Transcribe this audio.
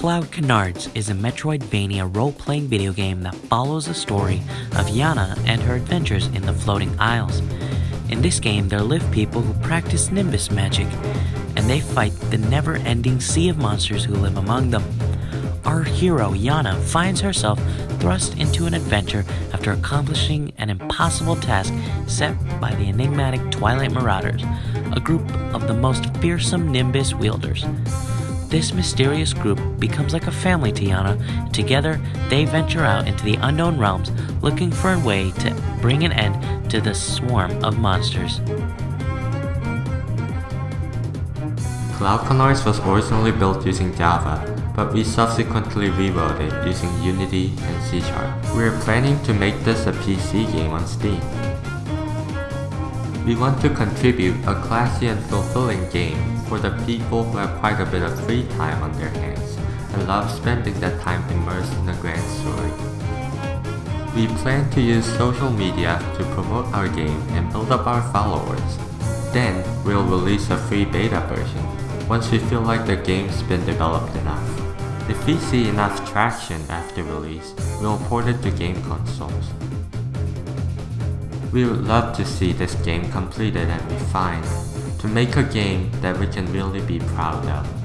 Cloud Canards is a Metroidvania role-playing video game that follows the story of Yana and her adventures in the Floating Isles. In this game, there live people who practice Nimbus magic, and they fight the never-ending sea of monsters who live among them. Our hero, Yana, finds herself thrust into an adventure after accomplishing an impossible task set by the enigmatic Twilight Marauders, a group of the most fearsome Nimbus wielders. This mysterious group becomes like a family to Yana. Together, they venture out into the unknown realms looking for a way to bring an end to the swarm of monsters. Cloud Canards was originally built using Java, but we subsequently rewrote it using Unity and C Sharp. We are planning to make this a PC game on Steam. We want to contribute a classy and fulfilling game for the people who have quite a bit of free time on their hands and love spending that time immersed in a grand story. We plan to use social media to promote our game and build up our followers. Then, we'll release a free beta version once we feel like the game's been developed enough. If we see enough traction after release, we'll port it to game consoles. We would love to see this game completed and refined to make a game that we can really be proud of.